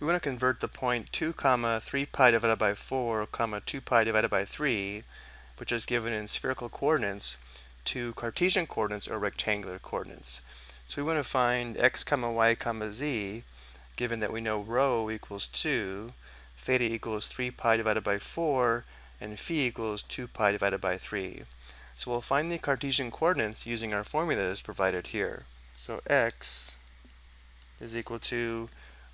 we want to convert the point 2 comma 3 pi divided by 4 comma 2 pi divided by 3, which is given in spherical coordinates, to Cartesian coordinates or rectangular coordinates. So we want to find x comma y comma z, given that we know rho equals 2, theta equals 3 pi divided by 4, and phi equals 2 pi divided by 3. So we'll find the Cartesian coordinates using our formula formulas provided here. So x is equal to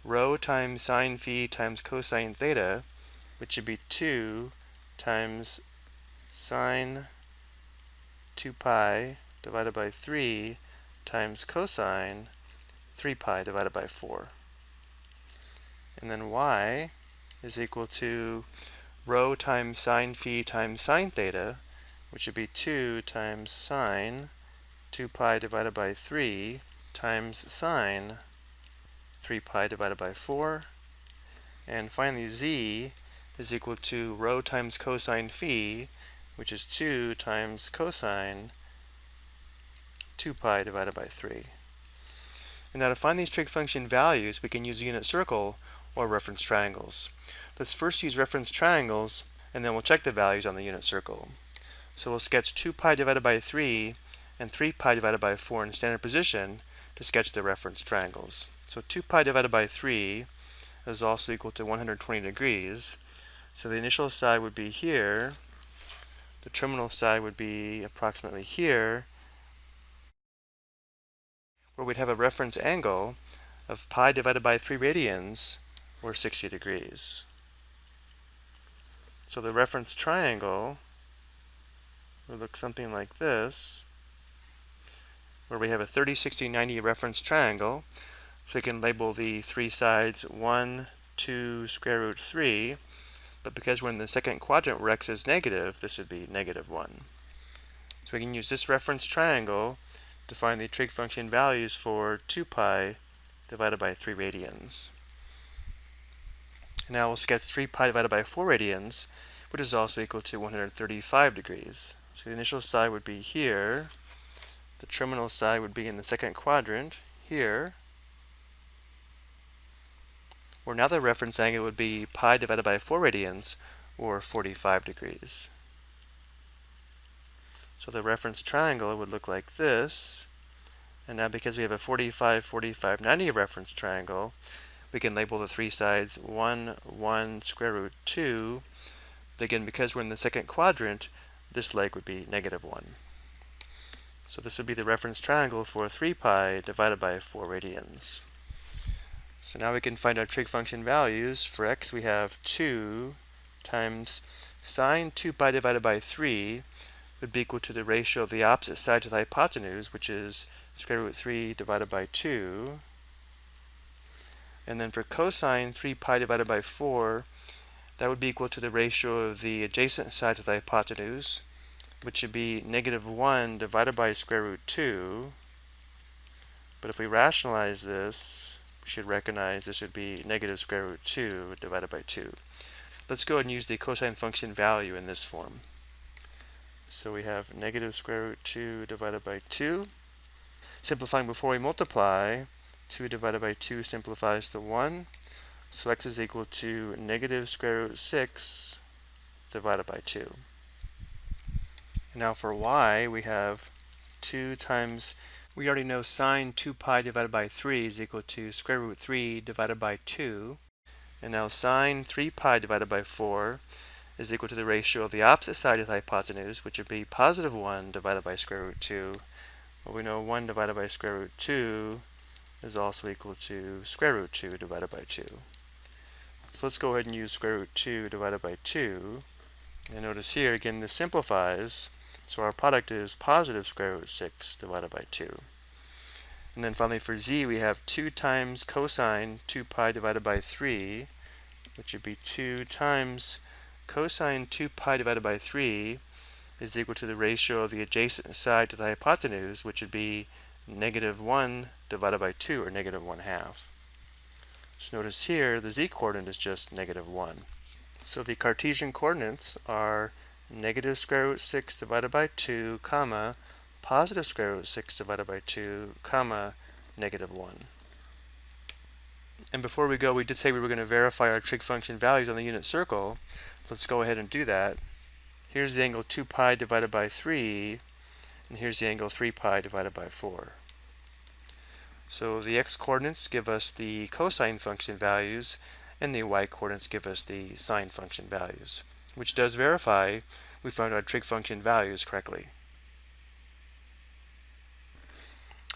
rho times sine phi times cosine theta, which should be 2 times sine 2 pi divided by 3 times cosine 3 pi divided by 4. And then y is equal to rho times sine phi times sine theta, which would be 2 times sine 2 pi divided by 3 times sine 3 pi divided by 4. And finally, z is equal to rho times cosine phi, which is 2 times cosine 2 pi divided by 3. And now to find these trig function values, we can use a unit circle or reference triangles. Let's first use reference triangles, and then we'll check the values on the unit circle. So we'll sketch 2 pi divided by 3 and 3 pi divided by 4 in standard position to sketch the reference triangles. So 2 pi divided by 3 is also equal to 120 degrees. So the initial side would be here. The terminal side would be approximately here, where we'd have a reference angle of pi divided by 3 radians, or 60 degrees. So the reference triangle would look something like this, where we have a 30, 60, 90 reference triangle. So we can label the three sides 1, 2, square root 3. But because we're in the second quadrant where x is negative, this would be negative 1. So we can use this reference triangle to find the trig function values for 2 pi divided by 3 radians. And now we'll sketch 3 pi divided by 4 radians, which is also equal to 135 degrees. So the initial side would be here. The terminal side would be in the second quadrant, here where now the reference angle would be pi divided by 4 radians, or 45 degrees. So the reference triangle would look like this. And now because we have a 45, 45, 90 reference triangle, we can label the three sides 1, 1, square root 2. But again, because we're in the second quadrant, this leg would be negative 1. So this would be the reference triangle for 3 pi divided by 4 radians. So now we can find our trig function values. For x we have 2 times sine 2 pi divided by 3 would be equal to the ratio of the opposite side to the hypotenuse, which is square root 3 divided by 2. And then for cosine 3 pi divided by 4, that would be equal to the ratio of the adjacent side to the hypotenuse, which would be negative 1 divided by square root 2. But if we rationalize this, we should recognize this would be negative square root 2 divided by 2. Let's go ahead and use the cosine function value in this form. So we have negative square root 2 divided by 2. Simplifying before we multiply, 2 divided by 2 simplifies to 1. So x is equal to negative square root 6 divided by 2. Now for y, we have 2 times we already know sine 2 pi divided by 3 is equal to square root 3 divided by 2. And now sine 3 pi divided by 4 is equal to the ratio of the opposite side of the hypotenuse, which would be positive 1 divided by square root 2. Well, we know 1 divided by square root 2 is also equal to square root 2 divided by 2. So let's go ahead and use square root 2 divided by 2. And notice here, again, this simplifies. So our product is positive square root 6 divided by 2. And then finally for z, we have 2 times cosine 2 pi divided by 3, which would be 2 times cosine 2 pi divided by 3 is equal to the ratio of the adjacent side to the hypotenuse, which would be negative 1 divided by 2, or negative 1 half. So notice here, the z-coordinate is just negative 1. So the Cartesian coordinates are negative square root 6 divided by 2, comma, positive square root 6 divided by 2, comma, negative 1. And before we go, we did say we were going to verify our trig function values on the unit circle. Let's go ahead and do that. Here's the angle 2 pi divided by 3, and here's the angle 3 pi divided by 4. So the x-coordinates give us the cosine function values, and the y-coordinates give us the sine function values, which does verify we found our trig function values correctly.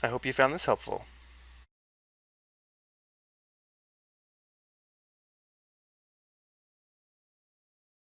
I hope you found this helpful.